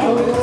Oh,